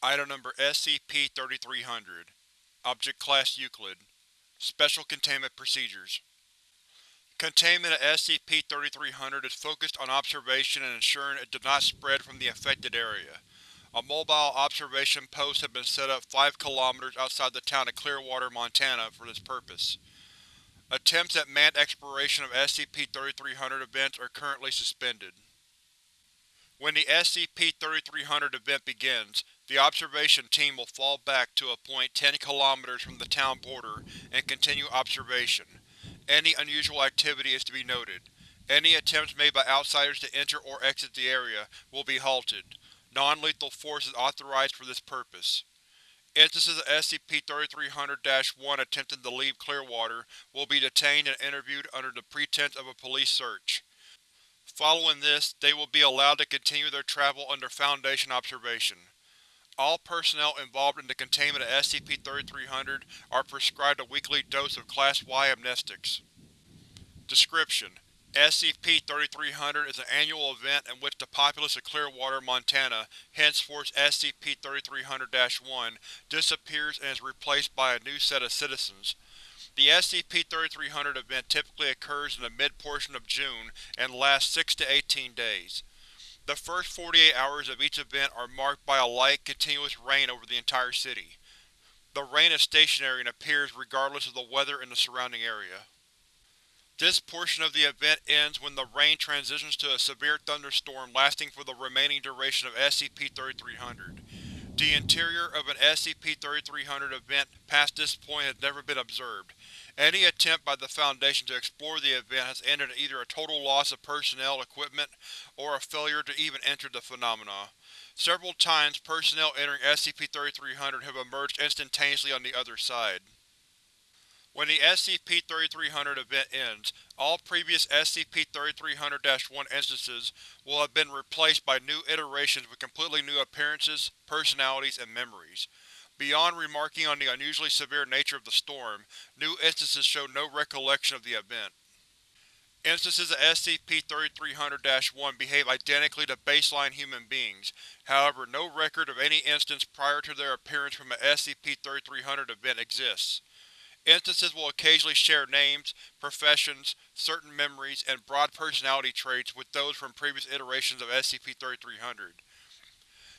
Item Number SCP-3300 Object Class Euclid Special Containment Procedures Containment of SCP-3300 is focused on observation and ensuring it does not spread from the affected area. A mobile observation post has been set up 5 km outside the town of Clearwater, Montana for this purpose. Attempts at manned exploration of SCP-3300 events are currently suspended. When the SCP-3300 event begins, the observation team will fall back to a point 10 km from the town border and continue observation. Any unusual activity is to be noted. Any attempts made by outsiders to enter or exit the area will be halted. Non-lethal force is authorized for this purpose. Instances of SCP-3300-1 attempting to leave Clearwater will be detained and interviewed under the pretense of a police search. Following this, they will be allowed to continue their travel under Foundation observation. All personnel involved in the containment of SCP-3300 are prescribed a weekly dose of Class Y amnestics. Description: SCP-3300 is an annual event in which the populace of Clearwater, Montana, henceforth SCP-3300-1, disappears and is replaced by a new set of citizens. The SCP-3300 event typically occurs in the mid-portion of June and lasts 6 to 18 days. The first 48 hours of each event are marked by a light, continuous rain over the entire city. The rain is stationary and appears regardless of the weather in the surrounding area. This portion of the event ends when the rain transitions to a severe thunderstorm lasting for the remaining duration of SCP-3300. The interior of an SCP-3300 event past this point has never been observed. Any attempt by the Foundation to explore the event has ended in either a total loss of personnel equipment or a failure to even enter the phenomena. Several times, personnel entering SCP-3300 have emerged instantaneously on the other side. When the SCP-3300 event ends, all previous SCP-3300-1 instances will have been replaced by new iterations with completely new appearances, personalities, and memories. Beyond remarking on the unusually severe nature of the storm, new instances show no recollection of the event. Instances of SCP-3300-1 behave identically to baseline human beings, however no record of any instance prior to their appearance from an SCP-3300 event exists. Instances will occasionally share names, professions, certain memories, and broad personality traits with those from previous iterations of SCP-3300.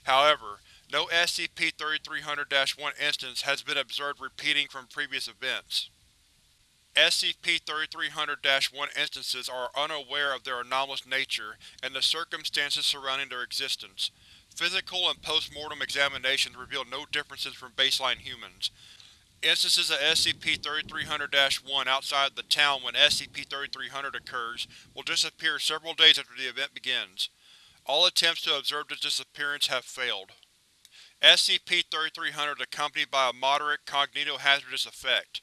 However, no SCP-3300-1 instance has been observed repeating from previous events. SCP-3300-1 instances are unaware of their anomalous nature and the circumstances surrounding their existence. Physical and post-mortem examinations reveal no differences from baseline humans. Instances of SCP-3300-1 outside of the town when SCP-3300 occurs will disappear several days after the event begins. All attempts to observe this disappearance have failed. SCP-3300 is accompanied by a moderate cognitohazardous effect.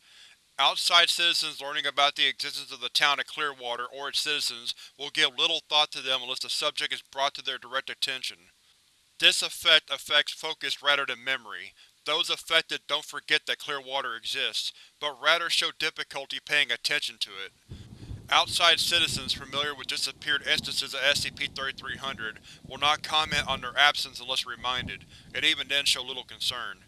Outside citizens learning about the existence of the town of Clearwater or its citizens will give little thought to them unless the subject is brought to their direct attention. This effect affects focus rather than memory, those affected don't forget that Clearwater exists, but rather show difficulty paying attention to it. Outside citizens familiar with disappeared instances of SCP-3300 will not comment on their absence unless reminded, and even then show little concern.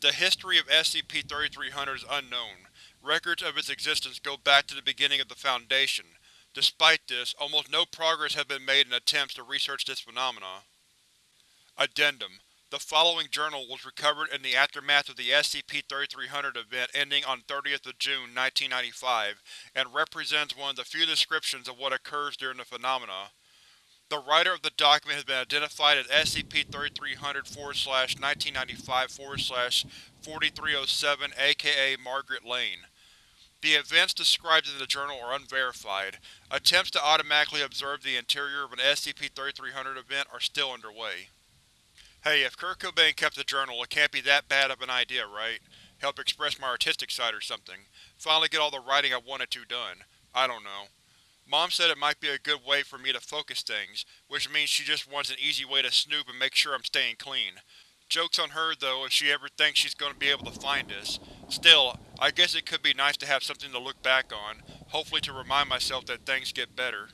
The history of SCP-3300 is unknown. Records of its existence go back to the beginning of the Foundation. Despite this, almost no progress has been made in attempts to research this phenomena. Addendum the following journal was recovered in the aftermath of the SCP-3300 event ending on 30th of June 1995, and represents one of the few descriptions of what occurs during the phenomena. The writer of the document has been identified as SCP-3300-1995-4307 aka Margaret Lane. The events described in the journal are unverified. Attempts to automatically observe the interior of an SCP-3300 event are still underway. Hey, if Kurt Cobain kept a journal, it can't be that bad of an idea, right? Help express my artistic side or something. Finally get all the writing I wanted to done. I don't know. Mom said it might be a good way for me to focus things, which means she just wants an easy way to snoop and make sure I'm staying clean. Joke's on her, though, if she ever thinks she's going to be able to find this. Still, I guess it could be nice to have something to look back on, hopefully to remind myself that things get better.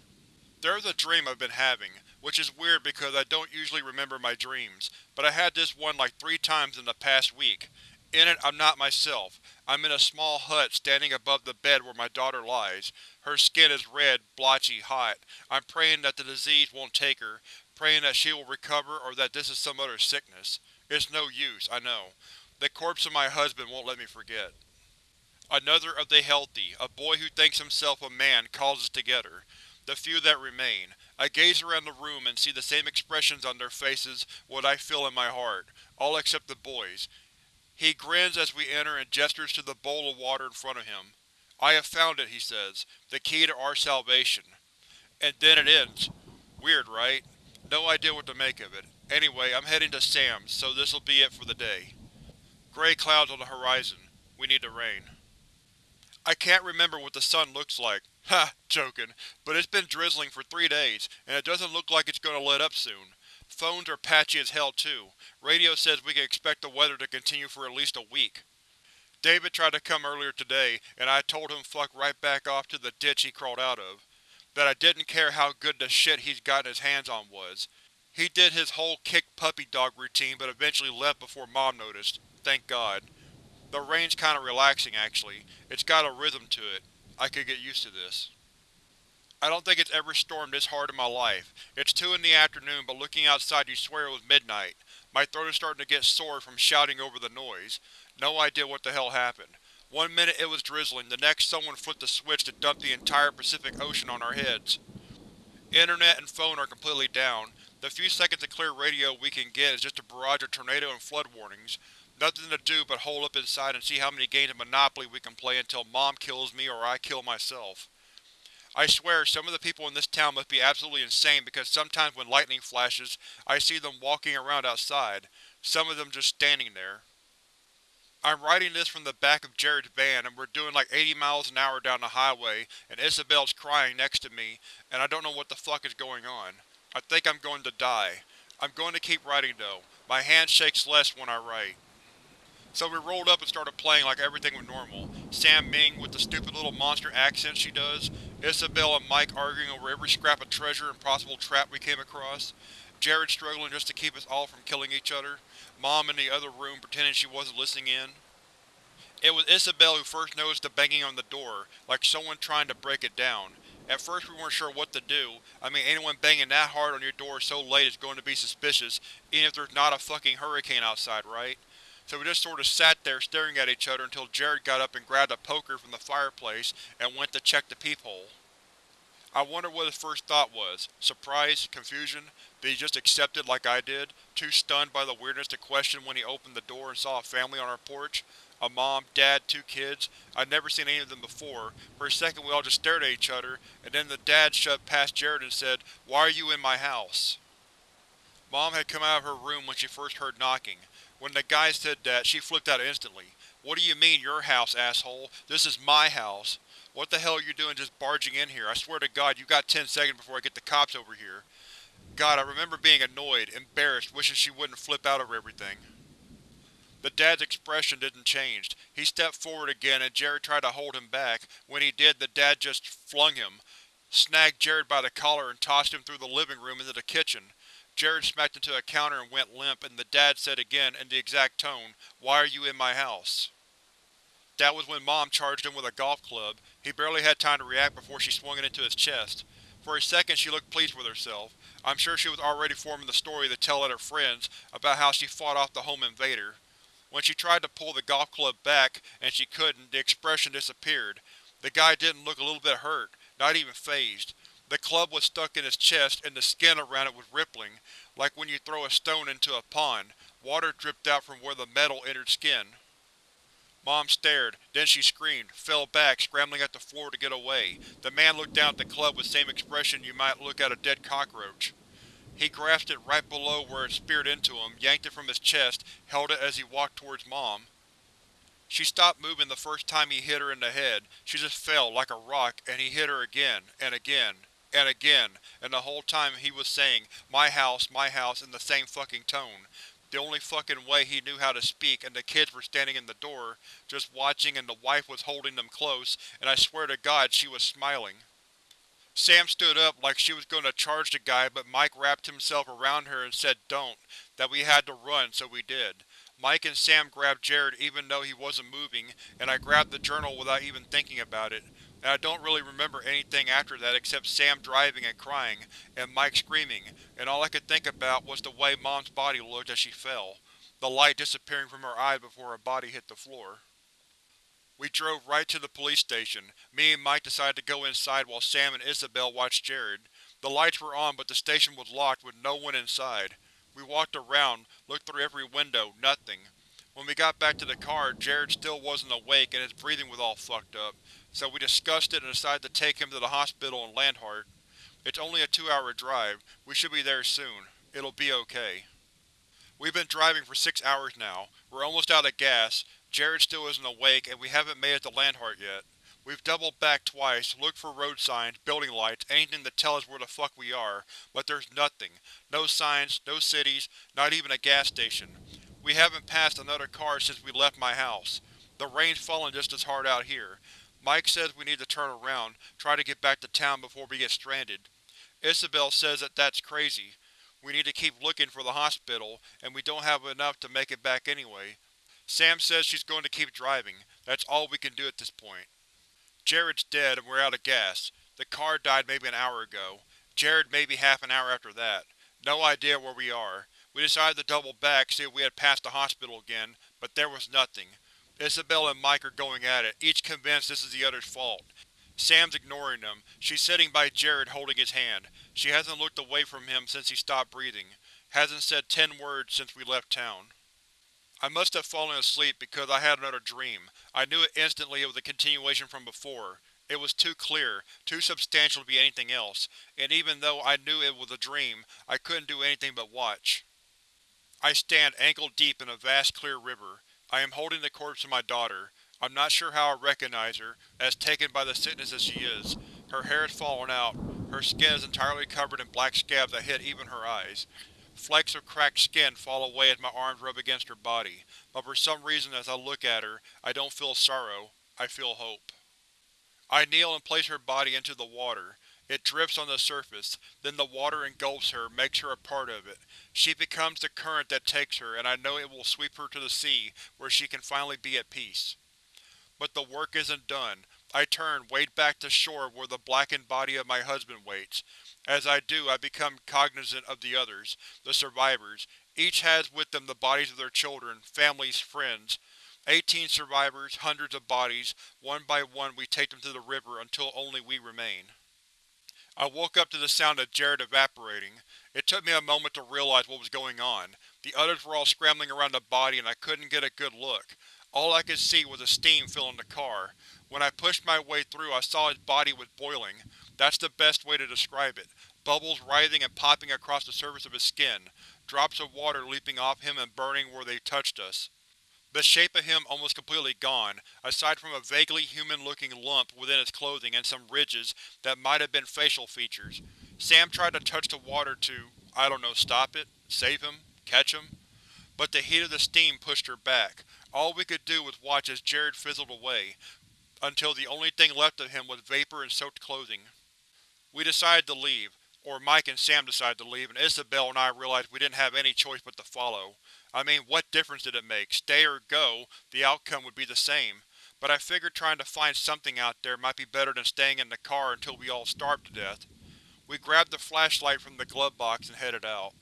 There's a dream I've been having. which is weird because I don't usually remember my dreams, but I had this one like three times in the past week. In it, I'm not myself. I'm in a small hut standing above the bed where my daughter lies. Her skin is red, blotchy, hot. I'm praying that the disease won't take her, praying that she will recover or that this is some other sickness. It's no use, I know. The corpse of my husband won't let me forget. Another of the healthy, a boy who thinks himself a man, calls us together. The few that remain. I gaze around the room and see the same expressions on their faces what I feel in my heart, all except the boy's. He grins as we enter and gestures to the bowl of water in front of him. I have found it, he says, the key to our salvation. And then it ends. Weird, right? No idea what to make of it. Anyway, I'm heading to Sam's, so this'll be it for the day. Gray clouds on the horizon. We need the rain. I can't remember what the sun looks like. Ha, joking. But it's been drizzling for three days, and it doesn't look like it's gonna let up soon. Phones are patchy as hell too. Radio says we can expect the weather to continue for at least a week. David tried to come earlier today, and I told him fuck right back off to the ditch he crawled out of. That I didn't care how good the shit he's gotten his hands on was. He did his whole kick puppy dog routine but eventually left before Mom noticed. Thank God. The rain's kinda relaxing, actually. It's got a rhythm to it. I could get used to this. I don't think it's ever stormed this hard in my life. It's 2 in the afternoon, but looking outside you swear it was midnight. My throat is starting to get sore from shouting over the noise. No idea what the hell happened. One minute it was drizzling, the next someone flipped the switch to dump the entire Pacific Ocean on our heads. Internet and phone are completely down. The few seconds of clear radio we can get is just a barrage of tornado and flood warnings. Nothing to do but hole up inside and see how many games of Monopoly we can play until Mom kills me or I kill myself. I swear, some of the people in this town must be absolutely insane because sometimes when lightning flashes, I see them walking around outside, some of them just standing there. I'm writing this from the back of Jared's van and we're doing like 80 miles an hour down the highway and Isabel's crying next to me and I don't know what the fuck is going on. I think I'm going to die. I'm going to keep writing though. My hand shakes less when I write. So we rolled up and started playing like everything was normal. Sam DMing with the stupid little monster accent she does, Isabel and Mike arguing over every scrap of treasure and possible trap we came across, Jared struggling just to keep us all from killing each other, Mom in the other room pretending she wasn't listening in. It was Isabel who first noticed the banging on the door, like someone trying to break it down. At first we weren't sure what to do. I mean, anyone banging that hard on your door so late is going to be suspicious, even if there's not a fucking hurricane outside, right? So we just sort of sat there staring at each other until Jared got up and grabbed a poker from the fireplace and went to check the peephole. I wonder what his first thought was. Surprise? Confusion? Did he just accept it like I did, too stunned by the weirdness to question when he opened the door and saw a family on our porch? A mom, dad, two kids. I'd never seen any of them before. For a second we all just stared at each other, and then the dad shoved past Jared and said, Why are you in my house? Mom had come out of her room when she first heard knocking. When the guy said that, she flipped out instantly. What do you mean, your house, asshole? This is my house. What the hell are you doing just barging in here? I swear to God, you got ten seconds before I get the cops over here. God, I remember being annoyed, embarrassed, wishing she wouldn't flip out over everything. The dad's expression didn't change. He stepped forward again and Jared tried to hold him back. When he did, the dad just flung him, snagged Jared by the collar and tossed him through the living room into the kitchen. Jared smacked into a counter and went limp, and the dad said again, in the exact tone, Why are you in my house? That was when Mom charged him with a golf club. He barely had time to react before she swung it into his chest. For a second she looked pleased with herself. I'm sure she was already forming the story to tell at her friends about how she fought off the home invader. When she tried to pull the golf club back, and she couldn't, the expression disappeared. The guy didn't look a little bit hurt, not even fazed. The club was stuck in his chest and the skin around it was rippling, like when you throw a stone into a pond. Water dripped out from where the metal entered skin. Mom stared, then she screamed, fell back, scrambling at the floor to get away. The man looked down at the club with same expression you might look at a dead cockroach. He grasped it right below where it speared into him, yanked it from his chest, held it as he walked towards Mom. She stopped moving the first time he hit her in the head. She just fell, like a rock, and he hit her again, and again and again, and the whole time he was saying, my house, my house, in the same fucking tone. The only fucking way he knew how to speak, and the kids were standing in the door, just watching and the wife was holding them close, and I swear to God she was smiling. Sam stood up like she was going to charge the guy but Mike wrapped himself around her and said don't, that we had to run, so we did. Mike and Sam grabbed Jared even though he wasn't moving, and I grabbed the journal without even thinking about it, and I don't really remember anything after that except Sam driving and crying, and Mike screaming, and all I could think about was the way Mom's body looked as she fell, the light disappearing from her eyes before her body hit the floor. We drove right to the police station. Me and Mike decided to go inside while Sam and Isabel watched Jared. The lights were on but the station was locked with no one inside. We walked around, looked through every window, nothing. When we got back to the car, Jared still wasn't awake and his breathing was all fucked up, so we discussed it and decided to take him to the hospital in Landhart. It's only a two-hour drive. We should be there soon. It'll be okay. We've been driving for six hours now. We're almost out of gas, Jared still isn't awake, and we haven't made it to Landhart yet. We've doubled back twice, looked for road signs, building lights, anything to tell us where the fuck we are, but there's nothing. No signs, no cities, not even a gas station. We haven't passed another car since we left my house. The rain's falling just as hard out here. Mike says we need to turn around, try to get back to town before we get stranded. Isabel says that that's crazy. We need to keep looking for the hospital, and we don't have enough to make it back anyway. Sam says she's going to keep driving. That's all we can do at this point. Jared's dead and we're out of gas. The car died maybe an hour ago. Jared maybe half an hour after that. No idea where we are. We decided to double back, see if we had passed the hospital again, but there was nothing. Isabel and Mike are going at it, each convinced this is the other's fault. Sam's ignoring them. She's sitting by Jared holding his hand. She hasn't looked away from him since he stopped breathing. Hasn't said ten words since we left town. I must have fallen asleep because I had another dream. I knew it instantly it was a continuation from before. It was too clear, too substantial to be anything else, and even though I knew it was a dream, I couldn't do anything but watch. I stand ankle-deep in a vast clear river. I am holding the corpse of my daughter. I'm not sure how I recognize her, as taken by the sickness as she is. Her hair is fallen out. Her skin is entirely covered in black scabs that hit even her eyes. Flecks of cracked skin fall away as my arms rub against her body, but for some reason as I look at her, I don't feel sorrow, I feel hope. I kneel and place her body into the water. It drifts on the surface, then the water engulfs her, makes her a part of it. She becomes the current that takes her, and I know it will sweep her to the sea, where she can finally be at peace. But the work isn't done. I turn, wade back to shore where the blackened body of my husband waits. As I do, I become cognizant of the others, the survivors. Each has with them the bodies of their children, families, friends. Eighteen survivors, hundreds of bodies. One by one we take them to the river until only we remain. I woke up to the sound of Jared evaporating. It took me a moment to realize what was going on. The others were all scrambling around the body and I couldn't get a good look. All I could see was the steam filling the car. When I pushed my way through I saw his body was boiling. That's the best way to describe it. Bubbles writhing and popping across the surface of his skin, drops of water leaping off him and burning where they touched us. The shape of him almost completely gone, aside from a vaguely human-looking lump within his clothing and some ridges that might have been facial features. Sam tried to touch the water to, I don't know, stop it? Save him? Catch him? But the heat of the steam pushed her back. All we could do was watch as Jared fizzled away, until the only thing left of him was vapor and soaked clothing. We decided to leave, or Mike and Sam decided to leave, and Isabel and I realized we didn't have any choice but to follow. I mean, what difference did it make? Stay or go, the outcome would be the same. But I figured trying to find something out there might be better than staying in the car until we all starved to death. We grabbed the flashlight from the glove box and headed out.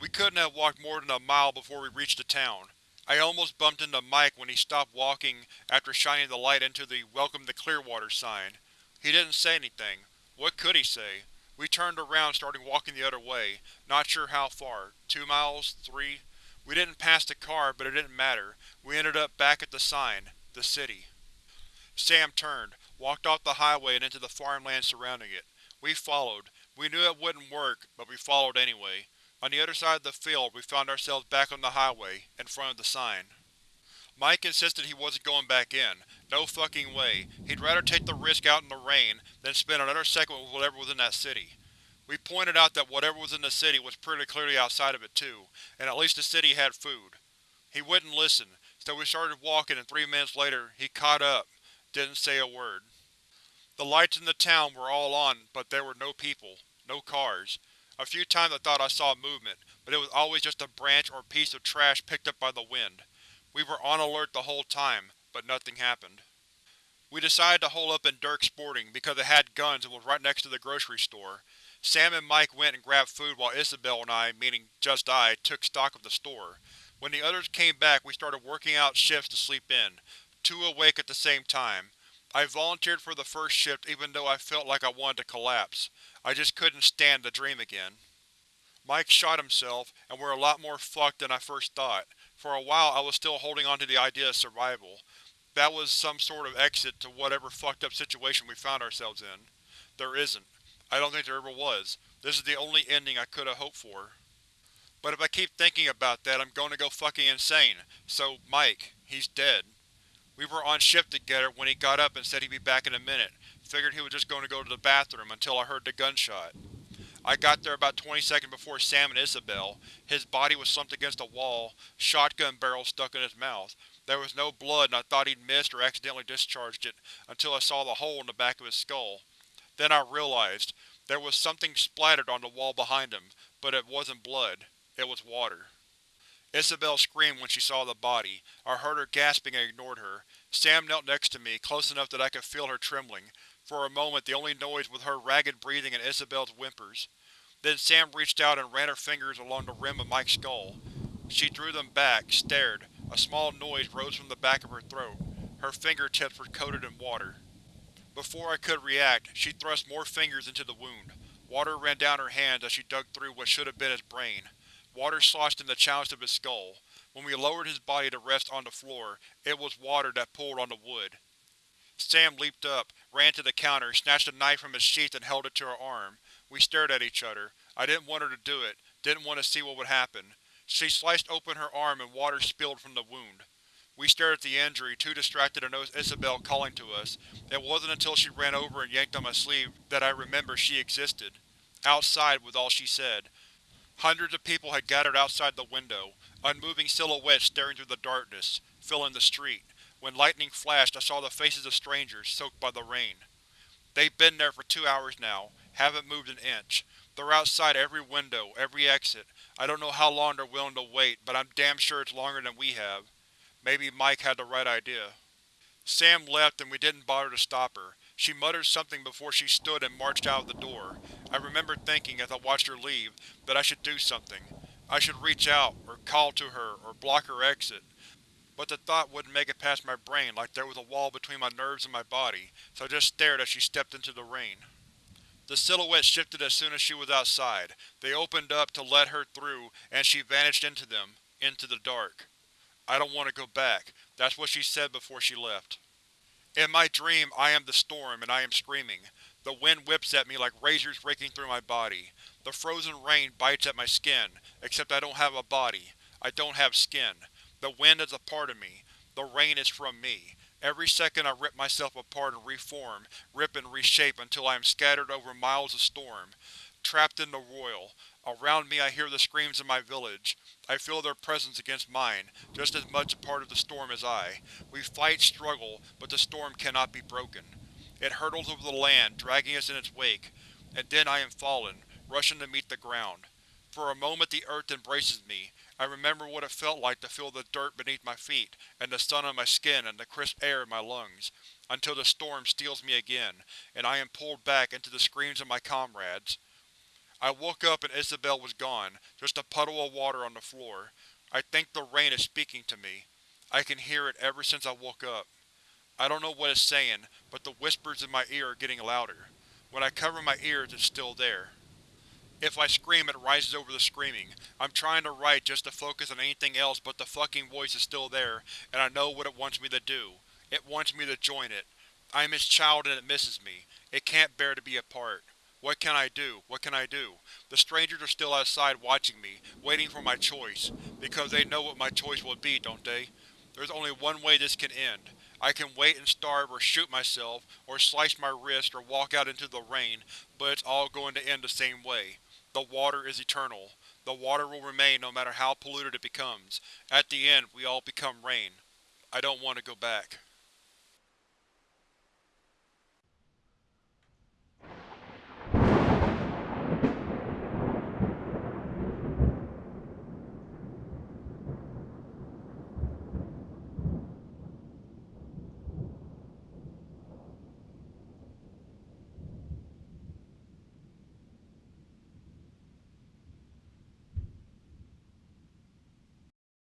We couldn't have walked more than a mile before we reached the town. I almost bumped into Mike when he stopped walking after shining the light into the Welcome to Clearwater sign. He didn't say anything. What could he say? We turned around starting walking the other way, not sure how far. Two miles? Three? We didn't pass the car, but it didn't matter. We ended up back at the sign. The city. Sam turned, walked off the highway and into the farmland surrounding it. We followed. We knew it wouldn't work, but we followed anyway. On the other side of the field, we found ourselves back on the highway, in front of the sign. Mike insisted he wasn't going back in. No fucking way. He'd rather take the risk out in the rain than spend another second with whatever was in that city. We pointed out that whatever was in the city was pretty clearly outside of it too, and at least the city had food. He wouldn't listen, so we started walking and three minutes later, he caught up, didn't say a word. The lights in the town were all on, but there were no people. No cars. A few times I thought I saw movement, but it was always just a branch or piece of trash picked up by the wind. We were on alert the whole time, but nothing happened. We decided to hole up in Dirk's Sporting because it had guns and was right next to the grocery store. Sam and Mike went and grabbed food while Isabel and I, meaning just I, took stock of the store. When the others came back we started working out shifts to sleep in, two awake at the same time. I volunteered for the first shift even though I felt like I wanted to collapse. I just couldn't stand the dream again. Mike shot himself, and we're a lot more fucked than I first thought. For a while I was still holding on to the idea of survival. That was some sort of exit to whatever fucked up situation we found ourselves in. There isn't. I don't think there ever was. This is the only ending I could have hoped for. But if I keep thinking about that, I'm going to go fucking insane. So, Mike, he's dead. We were on shift together when he got up and said he'd be back in a minute. Figured he was just going to go to the bathroom until I heard the gunshot. I got there about 20 seconds before Sam and Isabel. His body was slumped against a wall, shotgun barrel stuck in his mouth. There was no blood and I thought he'd missed or accidentally discharged it, until I saw the hole in the back of his skull. Then I realized. There was something splattered on the wall behind him, but it wasn't blood. It was water. Isabel screamed when she saw the body. I heard her gasping and ignored her. Sam knelt next to me, close enough that I could feel her trembling. For a moment the only noise was her ragged breathing and Isabel's whimpers. Then Sam reached out and ran her fingers along the rim of Mike's skull. She drew them back, stared. A small noise rose from the back of her throat. Her fingertips were coated in water. Before I could react, she thrust more fingers into the wound. Water ran down her hands as she dug through what should have been his brain. Water sloshed in the chalice of his skull. When we lowered his body to rest on the floor, it was water that pooled on the wood. Sam leaped up, ran to the counter, snatched a knife from its sheath and held it to her arm. We stared at each other. I didn't want her to do it, didn't want to see what would happen. She sliced open her arm and water spilled from the wound. We stared at the injury, too distracted to notice Isabel calling to us. It wasn't until she ran over and yanked on my sleeve that I remembered she existed. Outside was all she said. Hundreds of people had gathered outside the window, unmoving silhouettes staring through the darkness, filling the street. When lightning flashed I saw the faces of strangers, soaked by the rain. They've been there for two hours now, haven't moved an inch. They're outside every window, every exit. I don't know how long they're willing to wait, but I'm damn sure it's longer than we have. Maybe Mike had the right idea. Sam left and we didn't bother to stop her. She muttered something before she stood and marched out of the door. I remember thinking, as I watched her leave, that I should do something. I should reach out, or call to her, or block her exit. But the thought wouldn't make it past my brain like there was a wall between my nerves and my body, so I just stared as she stepped into the rain. The silhouette shifted as soon as she was outside. They opened up to let her through, and she vanished into them, into the dark. I don't want to go back. That's what she said before she left. In my dream, I am the storm, and I am screaming. The wind whips at me like razors raking through my body. The frozen rain bites at my skin, except I don't have a body. I don't have skin. The wind is a part of me. The rain is from me. Every second I rip myself apart and reform, rip and reshape until I am scattered over miles of storm. Trapped in the roil. Around me I hear the screams of my village. I feel their presence against mine, just as much a part of the storm as I. We fight, struggle, but the storm cannot be broken. It hurtles over the land, dragging us in its wake. And then I am fallen, rushing to meet the ground. For a moment the earth embraces me. I remember what it felt like to feel the dirt beneath my feet, and the sun on my skin and the crisp air in my lungs, until the storm steals me again, and I am pulled back into the screams of my comrades. I woke up and Isabel was gone, just a puddle of water on the floor. I think the rain is speaking to me. I can hear it ever since I woke up. I don't know what it's saying, but the whispers in my ear are getting louder. When I cover my ears, it's still there. If I scream, it rises over the screaming. I'm trying to write just to focus on anything else, but the fucking voice is still there, and I know what it wants me to do. It wants me to join it. I am its child and it misses me. It can't bear to be apart. What can I do? What can I do? The strangers are still outside watching me, waiting for my choice. Because they know what my choice will be, don't they? There's only one way this can end. I can wait and starve or shoot myself, or slice my wrist or walk out into the rain, but it's all going to end the same way. The water is eternal. The water will remain no matter how polluted it becomes. At the end, we all become rain. I don't want to go back.